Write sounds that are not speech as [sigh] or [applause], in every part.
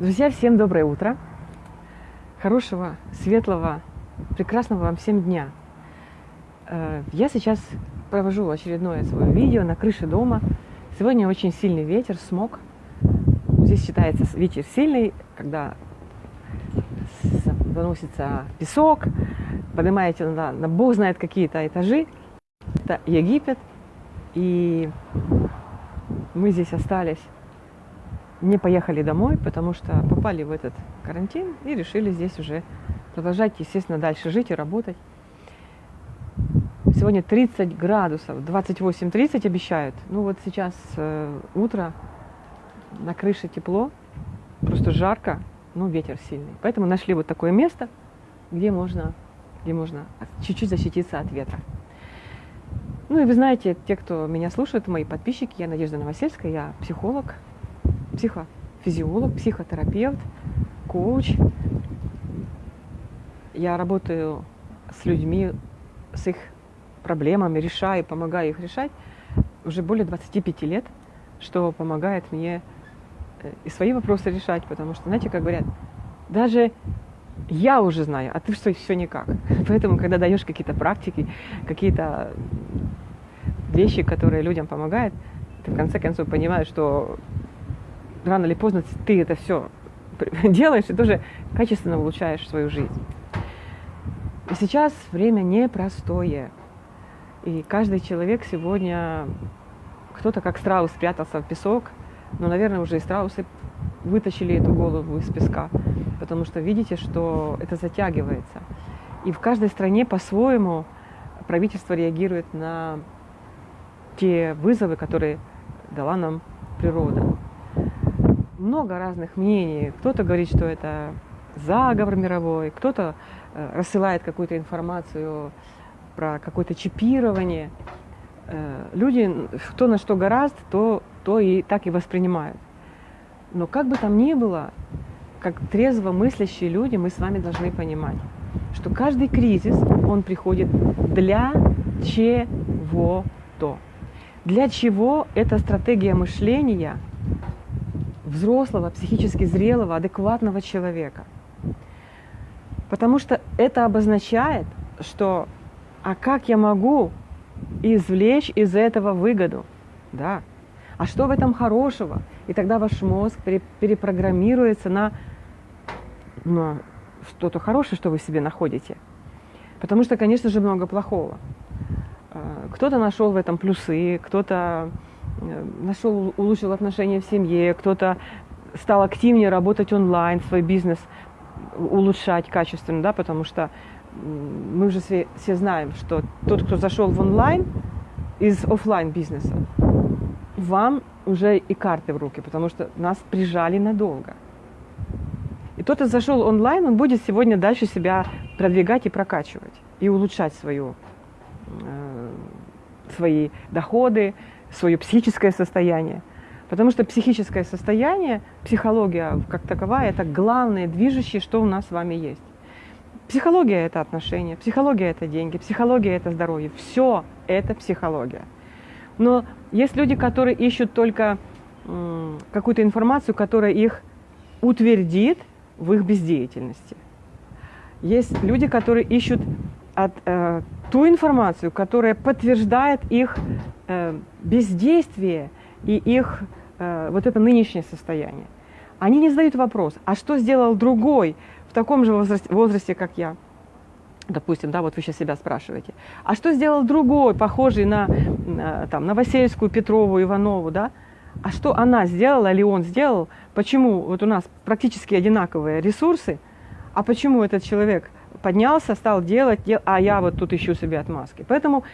Друзья, всем доброе утро. Хорошего, светлого, прекрасного вам всем дня. Э, я сейчас провожу очередное свое видео на крыше дома. Сегодня очень сильный ветер, смог. Здесь считается ветер сильный, когда выносится песок, поднимаете на, на бог знает какие-то этажи. Это Египет. И мы здесь остались не поехали домой, потому что попали в этот карантин и решили здесь уже продолжать, естественно, дальше жить и работать. Сегодня 30 градусов, 28-30 обещают. Ну вот сейчас э, утро, на крыше тепло, просто жарко, ну ветер сильный. Поэтому нашли вот такое место, где можно, где можно чуть-чуть защититься от ветра. Ну и вы знаете, те, кто меня слушает, мои подписчики, я Надежда Новосельская, я психолог, психофизиолог, психотерапевт, коуч. Я работаю с людьми, с их проблемами, решаю, помогаю их решать уже более 25 лет, что помогает мне э, и свои вопросы решать, потому что, знаете, как говорят, даже я уже знаю, а ты что все никак. [laughs] Поэтому, когда даешь какие-то практики, какие-то вещи, которые людям помогают, ты в конце концов понимаешь, что рано или поздно ты это все [laughs] делаешь и тоже качественно улучшаешь свою жизнь. И сейчас время непростое. И каждый человек сегодня, кто-то как страус спрятался в песок, но, наверное, уже и страусы вытащили эту голову из песка, потому что видите, что это затягивается. И в каждой стране по-своему правительство реагирует на те вызовы, которые дала нам природа много разных мнений. Кто-то говорит, что это заговор мировой, кто-то э, рассылает какую-то информацию про какое-то чипирование. Э, люди, кто на что гораст, то, то и так и воспринимают. Но как бы там ни было, как трезво мыслящие люди, мы с вами должны понимать, что каждый кризис, он приходит для чего-то. Для чего эта стратегия мышления – взрослого, психически зрелого, адекватного человека. Потому что это обозначает, что а как я могу извлечь из этого выгоду? Да. А что в этом хорошего? И тогда ваш мозг перепрограммируется на, на что-то хорошее, что вы себе находите. Потому что, конечно же, много плохого. А, кто-то нашел в этом плюсы, кто-то Э, нашел, улучшил отношения в семье, кто-то стал активнее работать онлайн, свой бизнес улучшать качественно, да, потому что мы уже все, все знаем, что тот, кто зашел в онлайн из офлайн бизнеса, вам уже и карты в руки, потому что нас прижали надолго. И тот, кто зашел онлайн, он будет сегодня дальше себя продвигать и прокачивать, и улучшать свою, э, свои доходы, свое психическое состояние. Потому что психическое состояние, психология как таковая, это главное движущее, что у нас с вами есть. Психология – это отношения, психология – это деньги, психология – это здоровье. Все это психология. Но есть люди, которые ищут только какую-то информацию, которая их утвердит в их бездеятельности. Есть люди, которые ищут от, э, ту информацию, которая подтверждает их э, бездействие и их э, вот это нынешнее состояние. Они не задают вопрос, а что сделал другой в таком же возрасте, возрасте как я? Допустим, да, вот вы сейчас себя спрашиваете. А что сделал другой, похожий на, на там, Новосельскую, Петрову, Иванову, да? А что она сделала или он сделал? Почему вот у нас практически одинаковые ресурсы, а почему этот человек поднялся, стал делать, дел, а я вот тут ищу себе отмазки. Поэтому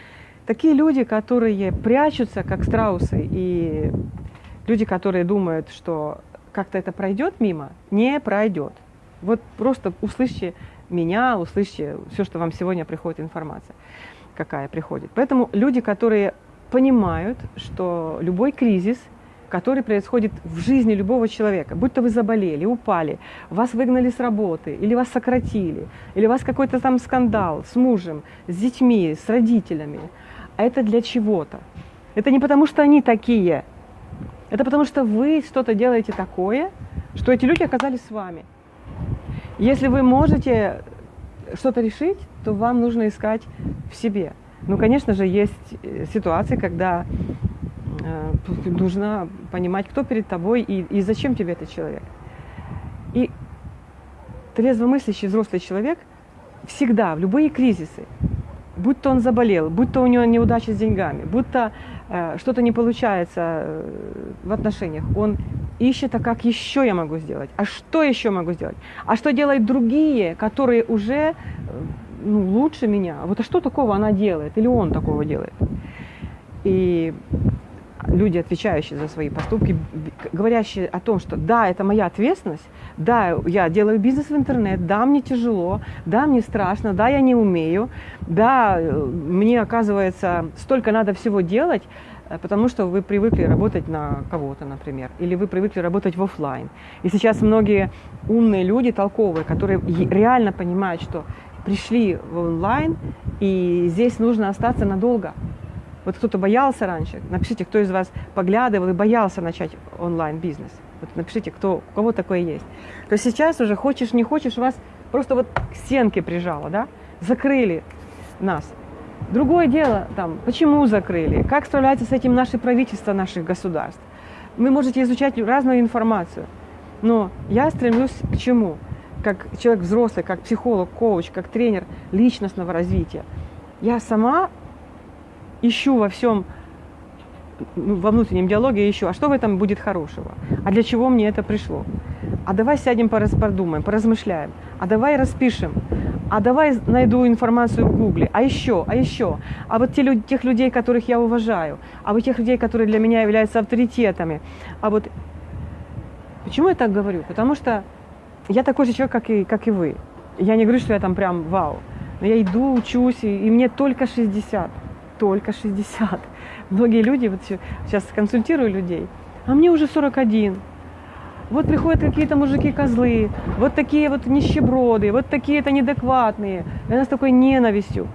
такие люди, которые прячутся, как страусы, и люди, которые думают, что как-то это пройдет мимо, не пройдет. Вот просто услышьте меня, услышьте все, что вам сегодня приходит информация, какая приходит. Поэтому люди, которые понимают, что любой кризис – который происходит в жизни любого человека. Будь то вы заболели, упали, вас выгнали с работы, или вас сократили, или у вас какой-то там скандал с мужем, с детьми, с родителями. А это для чего-то. Это не потому, что они такие. Это потому, что вы что-то делаете такое, что эти люди оказались с вами. Если вы можете что-то решить, то вам нужно искать в себе. Ну, конечно же, есть э, ситуации, когда э, нужно понимать, кто перед тобой и, и зачем тебе этот человек. И трезвомыслящий взрослый человек всегда, в любые кризисы, будь то он заболел, будь то у него неудача с деньгами, будь то э, что-то не получается э, в отношениях, он ищет, а как еще я могу сделать, а что еще могу сделать, а что делают другие, которые уже э, ну, лучше меня, вот а что такого она делает, или он такого делает. И люди, отвечающие за свои поступки, говорящие о том, что да, это моя ответственность, да, я делаю бизнес в интернет, да, мне тяжело, да, мне страшно, да, я не умею, да, мне, оказывается, столько надо всего делать, э, потому что вы привыкли работать на кого-то, например, или вы привыкли работать в офлайн. И сейчас многие умные люди, толковые, которые реально понимают, что пришли в онлайн, и здесь нужно остаться надолго. Вот кто-то боялся раньше, напишите, кто из вас поглядывал и боялся начать онлайн-бизнес. Вот напишите, кто, у кого такое есть. То сейчас уже хочешь, не хочешь, вас просто вот к стенке прижало, да? Закрыли нас. Другое дело, там, почему закрыли, как справляется с этим наше правительство наших государств. Вы можете изучать разную информацию. Но я стремлюсь к чему? Как человек взрослый, как психолог, коуч, как тренер личностного развития. Я сама ищу во всем, ну, во внутреннем диалоге ищу, а что в этом будет хорошего? А для чего мне это пришло? А давай сядем, подумаем, поразмышляем. А давай распишем. А давай найду информацию в Гугле. А еще, а еще. А вот те, люди, тех людей, которых я уважаю. А вот тех людей, которые для меня являются авторитетами. А вот почему я так говорю? Потому что я такой же человек, как и, как и вы. Я не говорю, что я там прям вау. Но я иду, учусь, и, и мне только 60 только 60. Многие люди, вот сейчас консультирую людей, а мне уже 41. Вот приходят какие-то мужики-козлы, вот такие вот нищеброды, вот такие-то неадекватные. И она с такой ненавистью.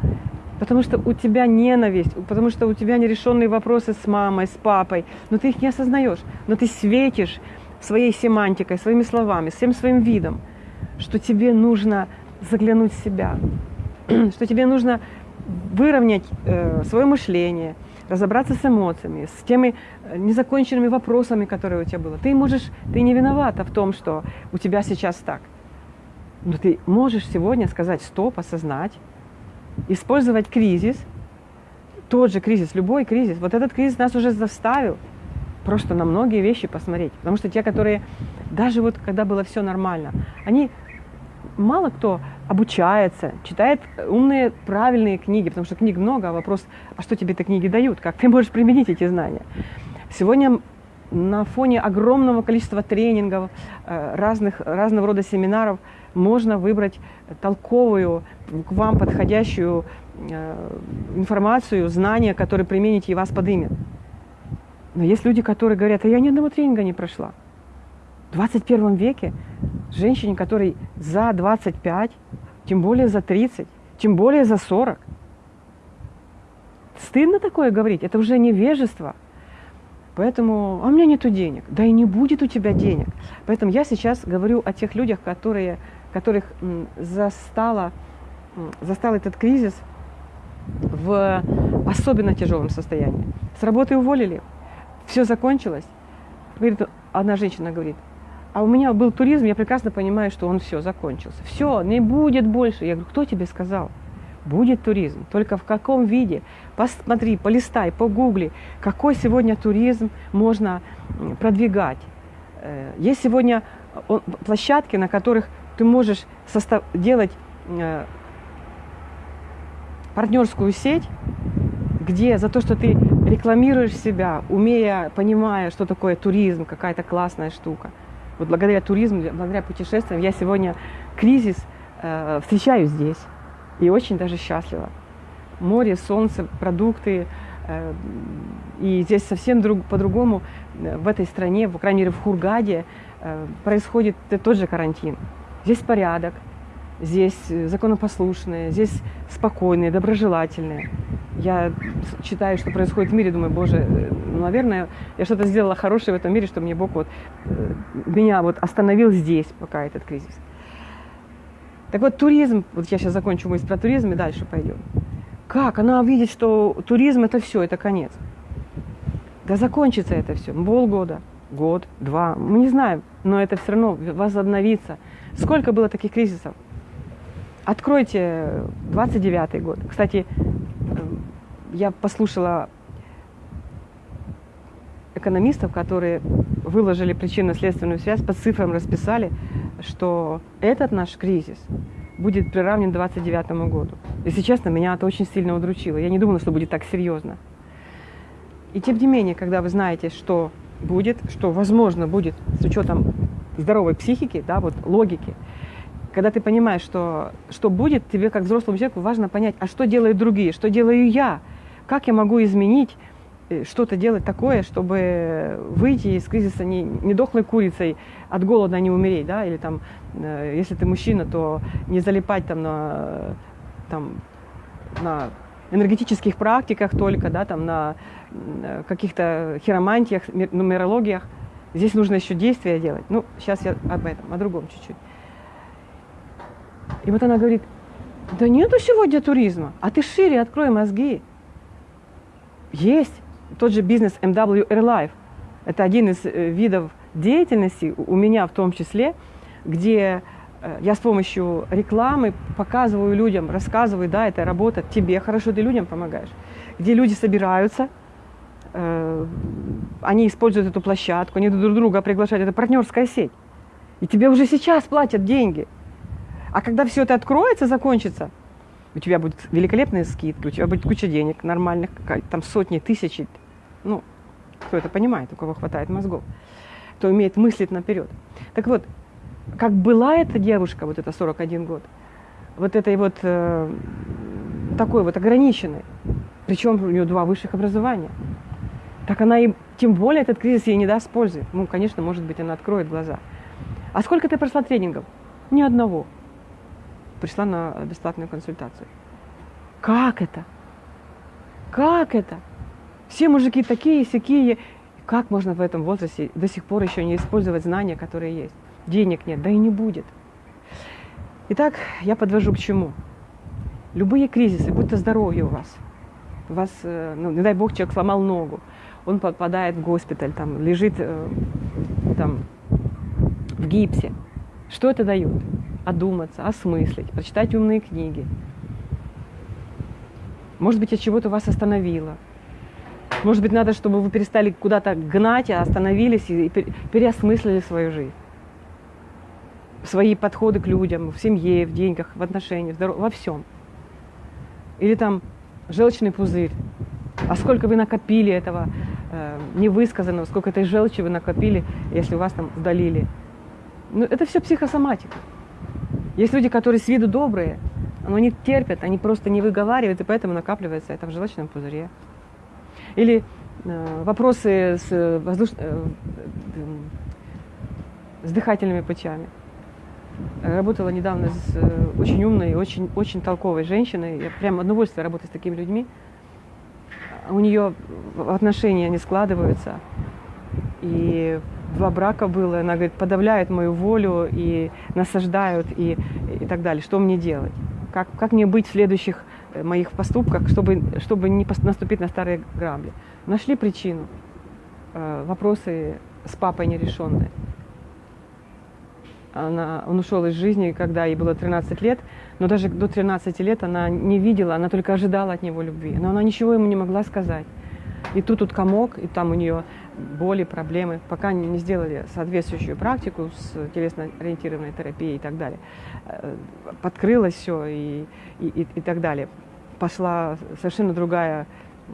Потому что у тебя ненависть, потому что у тебя нерешенные вопросы с мамой, с папой, но ты их не осознаешь, но ты светишь своей семантикой, своими словами, всем своим видом, что тебе нужно заглянуть в себя, [clears throat] что тебе нужно выровнять э, свое мышление, разобраться с эмоциями, с теми э, незаконченными вопросами, которые у тебя было. Ты можешь, ты не виновата в том, что у тебя сейчас так. Но ты можешь сегодня сказать стоп, осознать, использовать кризис, тот же кризис, любой кризис. Вот этот кризис нас уже заставил просто на многие вещи посмотреть. Потому что те, которые даже вот когда было все нормально, они мало кто обучается, читает умные, правильные книги, потому что книг много, а вопрос, а что тебе эти книги дают, как ты можешь применить эти знания. Сегодня на фоне огромного количества тренингов, э, разных, разного рода семинаров можно выбрать толковую, к вам подходящую э, информацию, знания, которые примените и вас подымет. Но есть люди, которые говорят, а я ни одного тренинга не прошла. В 21 веке женщине, которой за 25, тем более за 30, тем более за 40. Стыдно такое говорить, это уже невежество. Поэтому, а у меня нету денег. Да и не будет у тебя денег. Поэтому я сейчас говорю о тех людях, которые, которых застала, застал этот кризис в особенно тяжелом состоянии. С работы уволили, все закончилось. Говорит, одна женщина говорит, а у меня был туризм, я прекрасно понимаю, что он все, закончился. Все, не будет больше. Я говорю, кто тебе сказал? Будет туризм. Только в каком виде? Посмотри, полистай, погугли, какой сегодня туризм можно продвигать. Э, есть сегодня площадки, на которых ты можешь состав... делать э, партнерскую сеть, где за то, что ты рекламируешь себя, умея, понимая, что такое туризм, какая-то классная штука – вот благодаря туризму, благодаря путешествиям я сегодня кризис э, встречаю здесь. И очень даже счастлива. Море, солнце, продукты. Э, и здесь совсем друг, по-другому э, в этой стране, по крайней мере в Хургаде, э, происходит тот же карантин. Здесь порядок. Здесь законопослушные, здесь спокойные, доброжелательные. Я читаю, что происходит в мире, думаю, боже, ну, наверное, я что-то сделала хорошее в этом мире, что мне Бог вот э, меня вот остановил здесь, пока этот кризис. Так вот, туризм, вот я сейчас закончу мысль про туризм и дальше пойдем. Как? Она увидит, что туризм это все, это конец. Да закончится это все. Полгода, год, два, мы не знаем, но это все равно возобновится. Сколько было таких кризисов? Откройте 29-й год. Кстати, я послушала экономистов, которые выложили причинно-следственную связь, по цифрам расписали, что этот наш кризис будет приравнен 29 году. Если честно, меня это очень сильно удручило. Я не думала, что будет так серьезно. И тем не менее, когда вы знаете, что будет, что возможно будет с учетом здоровой психики, да, вот логики, когда ты понимаешь, что, что будет, тебе как взрослому человеку важно понять, а что делают другие, что делаю я, как я могу изменить, э, что-то делать такое, чтобы выйти из кризиса не, не дохлой курицей, от голода не умереть, да, или там, э, если ты мужчина, то не залипать там на, там, на энергетических практиках только, да, там на каких-то хиромантиях, нумерологиях. Здесь нужно еще действия делать. Ну, сейчас я об этом, о другом чуть-чуть. И вот она говорит, да нету сегодня туризма, а ты шире открой мозги. Есть тот же бизнес MW Airlife. Это один из э, видов деятельности, у меня в том числе, где э, я с помощью рекламы показываю людям, рассказываю, да, это работа, тебе хорошо, ты людям помогаешь. Где люди собираются, э, они используют эту площадку, они друг друга приглашают, это партнерская сеть. И тебе уже сейчас платят деньги. А когда все это откроется, закончится – у тебя будет великолепная скидка, у тебя будет куча денег нормальных, там сотни, тысячи. Ну, кто это понимает, у кого хватает мозгов, кто умеет мыслить наперед. Так вот, как была эта девушка, вот это 41 год, вот этой вот э, такой вот ограниченной, причем у нее два высших образования, так она и, тем более этот кризис ей не даст пользы. Ну, конечно, может быть, она откроет глаза. А сколько ты прошла тренингов? Ни одного пришла на бесплатную консультацию. Как это? Как это? Все мужики такие, сякие. Как можно в этом возрасте до сих пор еще не использовать знания, которые есть? Денег нет, да и не будет. Итак, я подвожу к чему? Любые кризисы, будь то здоровье у вас, у вас, э, ну, не дай бог, человек сломал ногу, он попадает в госпиталь, там, лежит э, там, в гипсе. Что это дает? Одуматься, осмыслить, прочитать умные книги. Может быть, от чего-то вас остановило. Может быть, надо, чтобы вы перестали куда-то гнать, а остановились и переосмыслили свою жизнь. Свои подходы к людям, в семье, в деньгах, в отношениях, во всем. Или там желчный пузырь. А сколько вы накопили этого э, невысказанного, сколько этой желчи вы накопили, если вас там удалили. Ну, это все психосоматика. Есть люди, которые с виду добрые, но они терпят, они просто не выговаривают, и поэтому накапливается это в желчном пузыре. Или э, вопросы с, воздуш... э, с дыхательными путями. Работала недавно с э, очень умной, очень, очень толковой женщиной. Я прям удовольствие работать с такими людьми. У нее отношения не складываются. И два брака было, она говорит, подавляют мою волю и насаждают и, и так далее. Что мне делать? Как, как мне быть в следующих э, моих поступках, чтобы, чтобы не наступить на старые грабли? Нашли причину. Э, вопросы с папой нерешенные. Она, он ушел из жизни, когда ей было 13 лет, но даже до 13 лет она не видела, она только ожидала от него любви. Но она ничего ему не могла сказать. И тут тут комок, и там у нее боли, проблемы, пока не сделали соответствующую практику с телесно-ориентированной терапией и так далее. Э, подкрылось все и, и, и так далее. Пошла совершенно другая э,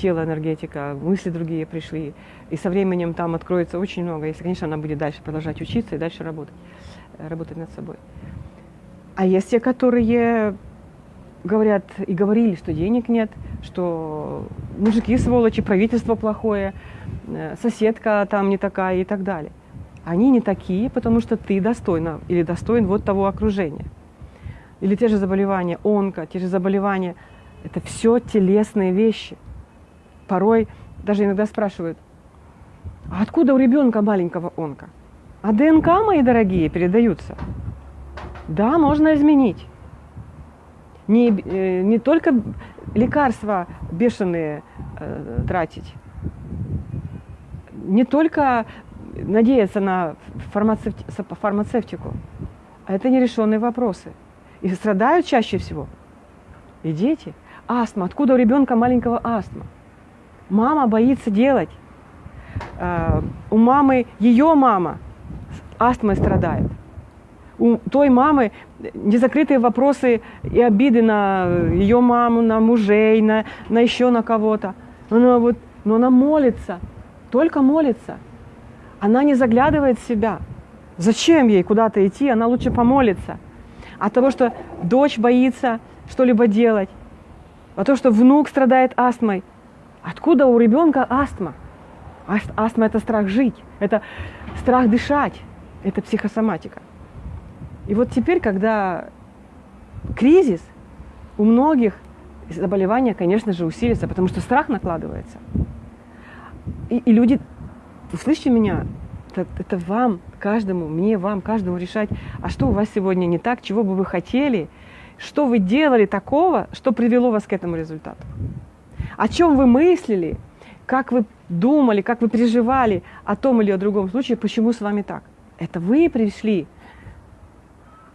тело, энергетика, мысли другие пришли. И со временем там откроется очень много, если, конечно, она будет дальше продолжать учиться и дальше работать, э, работать над собой. А есть те, которые говорят и говорили, что денег нет, что мужики сволочи, правительство плохое, Э, соседка там не такая и так далее. Они не такие, потому что ты достойна или достоин вот того окружения. или те же заболевания онко, те же заболевания, это все телесные вещи. Порой даже иногда спрашивают, а откуда у ребенка маленького онка? А ДНК, мои дорогие, передаются. Да, можно изменить. Не, э, не только лекарства бешеные э, тратить, не только надеяться на фармацевти, фармацевтику, а это нерешенные вопросы. И страдают чаще всего и дети. Астма. Откуда у ребенка маленького астма? Мама боится делать. Uh, у мамы, ее мама астмой страдает. У той мамы незакрытые вопросы и обиды на ее маму, на мужей, на, на еще на кого-то. Она вот, но она молится, только молится. Она не заглядывает в себя. Зачем ей куда-то идти? Она лучше помолится. От того, что дочь боится что-либо делать, от того, что внук страдает астмой. Откуда у ребенка астма? Астма – это страх жить, это страх дышать, это психосоматика. И вот теперь, когда кризис, у многих заболевания, конечно же, усилится, потому что страх накладывается. И, и люди, услышьте меня, это, это вам, каждому, мне, вам, каждому решать, а что у вас сегодня не так, чего бы вы хотели, что вы делали такого, что привело вас к этому результату. О чем вы мыслили, как вы думали, как вы переживали о том или о другом случае, почему с вами так. Это вы пришли.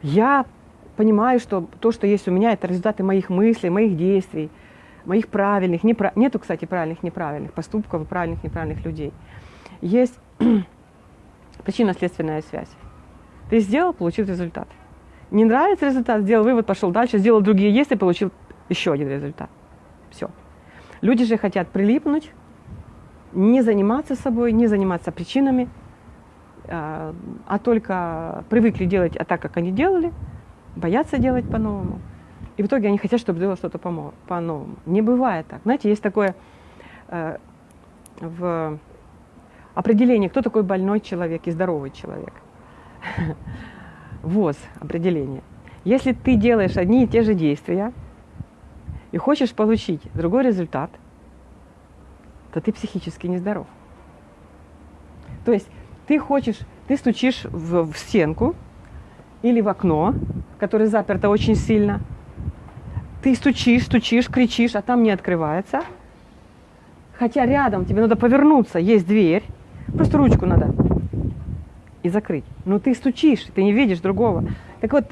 Я понимаю, что то, что есть у меня, это результаты моих мыслей, моих действий, моих правильных, неправ... нету, кстати, правильных, неправильных поступков и правильных, неправильных людей. Есть [clears throat] причинно-следственная связь. Ты сделал, получил результат. Не нравится результат, сделал вывод, пошел дальше, сделал другие есть и получил еще один результат. Все. Люди же хотят прилипнуть, не заниматься собой, не заниматься причинами, а, а только привыкли делать а так, как они делали, боятся делать по-новому. И в итоге они хотят, чтобы было что-то по-новому. Не бывает так. Знаете, есть такое э, в определении, кто такой больной человек и здоровый человек. [laughs] ВОЗ определение. Если ты делаешь одни и те же действия и хочешь получить другой результат, то ты психически нездоров. То есть ты хочешь, ты стучишь в, в стенку или в окно, которое заперто очень сильно, ты стучишь, стучишь, кричишь, а там не открывается. Хотя рядом тебе надо повернуться, есть дверь, просто ручку надо и закрыть. Но ты стучишь, ты не видишь другого. Так вот,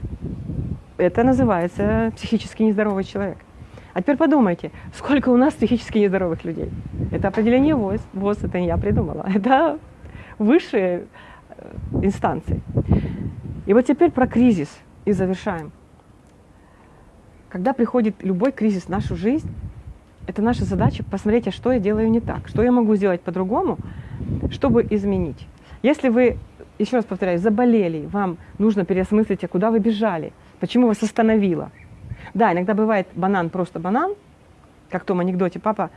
это называется психически нездоровый человек. А теперь подумайте, сколько у нас психически нездоровых людей. Это определение ВОЗ. ВОЗ это не я придумала. [laughs] Это высшие э, инстанции. И вот теперь про кризис и завершаем. Когда приходит любой кризис в нашу жизнь, это наша задача посмотреть, а что я делаю не так, что я могу сделать по-другому, чтобы изменить. Если вы еще раз повторяю, заболели, вам нужно переосмыслить, а куда вы бежали, почему вас остановило. Да, иногда бывает банан просто банан, как в том анекдоте, папа,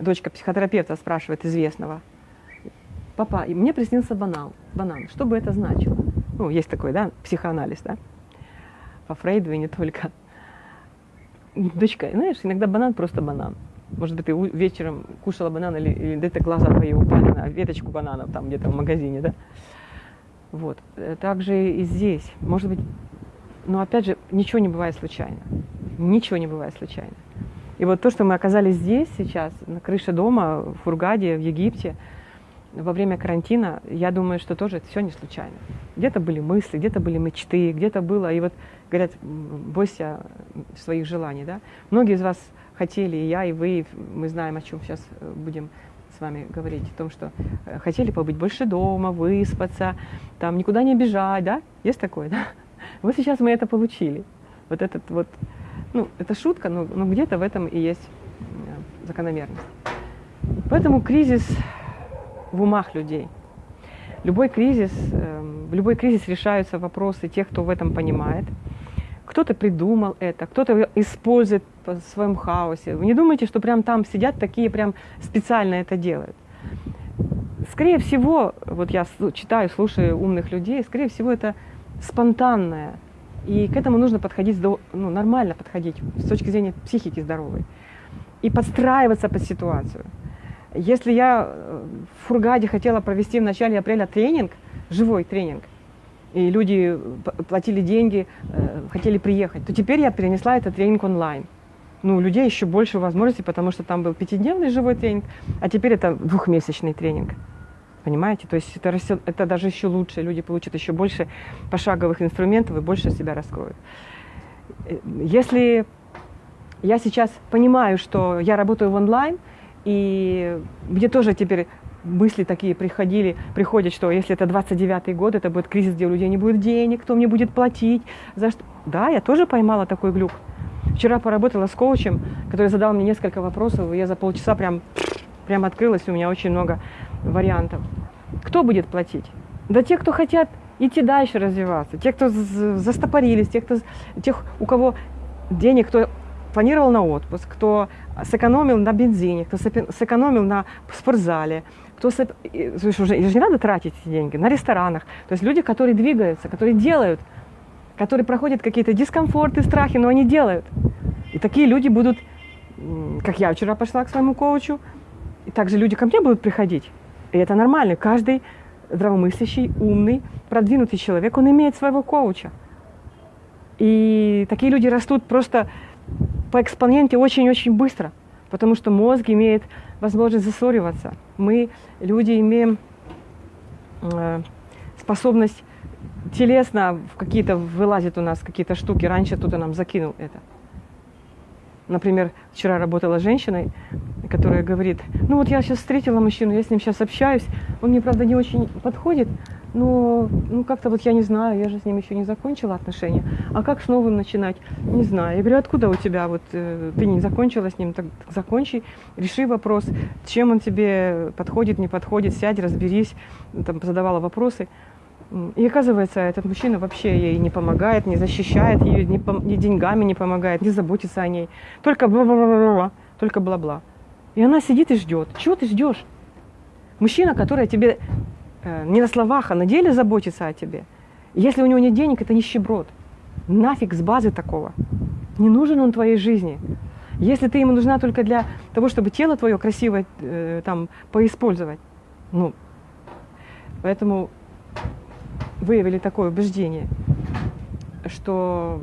дочка психотерапевта спрашивает известного, папа, мне приснился банан, банан, что бы это значило? Ну, есть такой, да, психоанализ, да, по Фрейду и не только. Дочка, знаешь, иногда банан просто банан. Может быть, ты вечером кушала банан или, или где-то глаза твои упали на веточку бананов там где-то в магазине, да? Вот. Э, также и здесь. Может быть, но опять же, ничего не бывает случайно. Ничего не бывает случайно. И вот то, что мы оказались здесь сейчас, на крыше дома, в Фургаде, в Египте, во время карантина, я думаю, что тоже это все не случайно. Где-то были мысли, где-то были мечты, где-то было, и вот говорят, бойся своих желаний, да. Многие из вас хотели, и я, и вы, мы знаем, о чем сейчас э, будем с вами говорить, о том, что э, хотели побыть больше дома, выспаться, там никуда не бежать, да? Есть такое, да? [laughs] Вот сейчас мы это получили. Вот этот вот, ну, это шутка, но, но где-то в этом и есть закономерность. Поэтому кризис в умах людей. Любой кризис, э, в любой кризис решаются вопросы тех, кто в этом понимает. Кто-то придумал это, кто-то использует в своем хаосе. Вы не думайте, что прям там сидят такие, прям специально это делают. Скорее всего, вот я читаю, слушаю умных людей, скорее всего, это спонтанное И к этому нужно подходить ну, нормально подходить с точки зрения психики здоровой. И подстраиваться под ситуацию. Если я э, в Фургаде хотела провести в начале апреля тренинг, живой тренинг, и люди платили деньги, э, хотели приехать, то теперь я перенесла этот тренинг онлайн. Ну, у людей еще больше возможностей, потому что там был пятидневный живой тренинг, а теперь это двухмесячный тренинг. Понимаете? То есть это, это даже еще лучше. Люди получат еще больше пошаговых инструментов и больше себя раскроют. Э, если я сейчас понимаю, что я работаю в онлайн, и мне тоже теперь мысли такие приходили, приходят, что если это 29-й год, это будет кризис, где у людей не будет денег, кто мне будет платить, за что. Да, я тоже поймала такой глюк. Вчера поработала с коучем, который задал мне несколько вопросов, и я за полчаса прям, прям открылась, у меня очень много вариантов. Кто будет платить? Да те, кто хотят идти дальше развиваться, те, кто застопорились, те, кто, тех, у кого денег, кто планировал на отпуск, кто сэкономил на бензине, кто сэкономил на спортзале, кто сэп... Уже, уже не надо тратить эти деньги на ресторанах. То есть люди, которые двигаются, которые делают, которые проходят какие-то дискомфорты, страхи, но они делают. И такие люди будут, как я вчера пошла к своему коучу, и также люди ко мне будут приходить. И это нормально. Каждый здравомыслящий, умный, продвинутый человек, он имеет своего коуча. И такие люди растут просто по экспоненте очень-очень быстро, потому что мозг имеет возможность засориваться. Мы, люди, имеем э, способность телесно в какие-то вылазят у нас какие-то штуки. Раньше кто-то нам закинул это. Например, вчера работала женщиной, которая говорит, ну вот я сейчас встретила мужчину, я с ним сейчас общаюсь, он мне, правда, не очень подходит, но ну как-то вот я не знаю, я же с ним еще не закончила отношения. А как с новым начинать? Не знаю. Я говорю, откуда у тебя вот э, ты не закончила с ним, так закончи, реши вопрос, чем он тебе подходит, не подходит, сядь, разберись, там задавала вопросы. И оказывается, этот мужчина вообще ей не помогает, не защищает ее, ни, ни деньгами не помогает, не заботится о ней. Только бла-бла-бла-бла, только бла-бла. И она сидит и ждет. Чего ты ждешь? Мужчина, который тебе не на словах, а на деле заботится о тебе. Если у него нет денег, это нищеброд. Нафиг с базы такого. Не нужен он твоей жизни. Если ты ему нужна только для того, чтобы тело твое красиво э, там поиспользовать, ну, поэтому виявили таке убеждення, що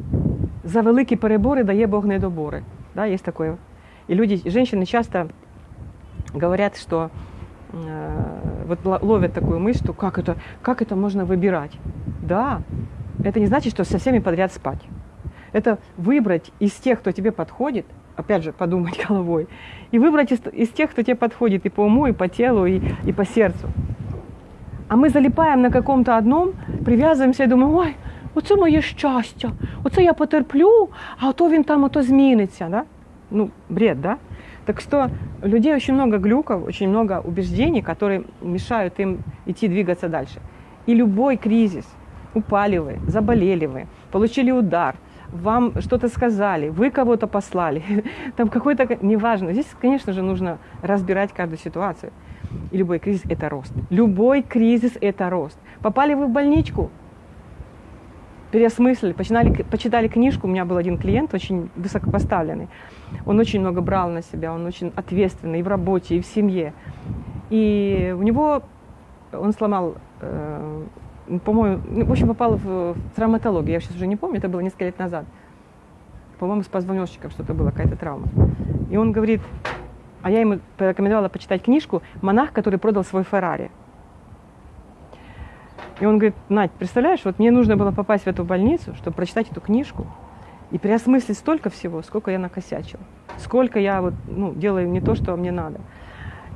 за великі перебори дає Бог недобори. Да, есть такое. И люди, женщины часто говорят, что э, вот ловят такую мысль, что как это, как это можно выбирать. Да, это не значит, что со всеми подряд спать. Это выбрать из тех, кто тебе подходит, опять же, подумать [laughs] головой, и выбрать из, из тех, кто тебе подходит и по уму, и по телу, и, и по сердцу. А ми заліпаємо на каком-то одном, прив'язуємося і думаємо, ой, оце моє щастя, оце я потерплю, а то він там ото зміниться. Да? Ну, бред, да? Так что у людей очень много глюков, очень много убеждений, которые мешают им идти двигаться дальше. И любой кризис, упали вы, заболели вы, получили удар, вам что-то сказали, вы кого-то послали, [laughs] там какой-то, неважно. Здесь, конечно же, нужно разбирать каждую ситуацию. И любой кризис – это рост. Любой кризис – это рост. Попали вы в больничку, переосмыслили, починали, почитали книжку. У меня был один клиент, очень высокопоставленный. Он очень много брал на себя, он очень ответственный и в работе, и в семье. И у него, он сломал, э, по-моему, ну, в общем, попал в, в травматологию. Я сейчас уже не помню, это было несколько лет назад. По-моему, с позвоночником что-то было, какая-то травма. И он говорит, а я ему порекомендовала почитать книжку «Монах, который продал свой Феррари». И он говорит, Надь, представляешь, вот мне нужно было попасть в эту больницу, чтобы прочитать эту книжку и переосмыслить столько всего, сколько я накосячила, сколько я вот, ну, делаю не то, что мне надо.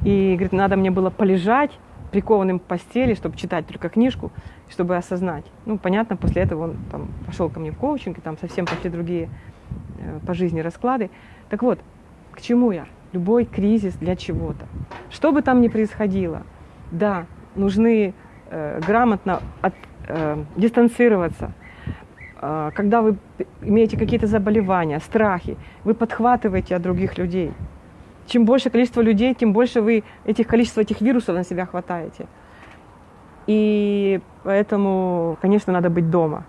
И, говорит, надо мне было полежать прикованным к постели, чтобы читать только книжку, чтобы осознать. Ну, понятно, после этого он там, пошел ко мне в коучинг, и там совсем пошли другие э, по жизни расклады. Так вот, к чему я? любой кризис для чего-то. Что бы там ни происходило, да, нужны э, грамотно от, э, дистанцироваться. Э, когда вы имеете какие-то заболевания, страхи, вы подхватываете от других людей. Чем больше количество людей, тем больше вы этих количество этих вирусов на себя хватаете. И поэтому, конечно, надо быть дома.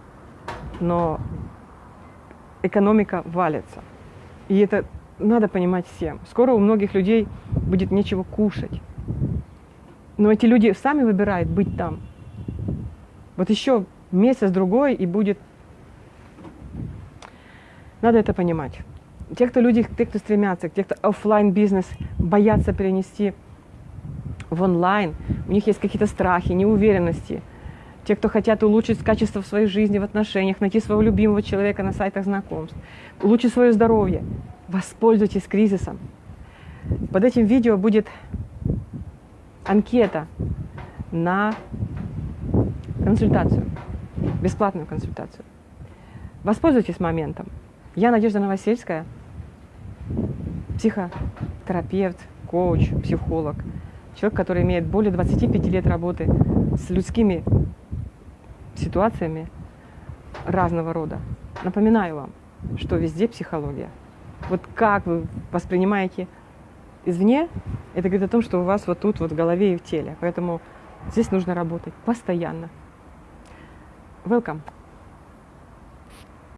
Но экономика валится. И это надо понимать всем. Скоро у многих людей будет нечего кушать. Но эти люди сами выбирают быть там. Вот еще месяц-другой и будет... Надо это понимать. Те, кто люди, те, кто стремятся, те, кто офлайн бизнес боятся перенести в онлайн, у них есть какие-то страхи, неуверенности. Те, кто хотят улучшить качество в своей жизни, в отношениях, найти своего любимого человека на сайтах знакомств, улучшить свое здоровье, воспользуйтесь кризисом. Под этим видео будет анкета на консультацию, бесплатную консультацию. Воспользуйтесь моментом. Я Надежда Новосельская, психотерапевт, коуч, психолог, человек, который имеет более 25 лет работы с людскими ситуациями разного рода. Напоминаю вам, что везде психология. Вот как вы воспринимаете извне, это говорит о том, что у вас вот тут вот в голове и в теле. Поэтому здесь нужно работать постоянно. Welcome.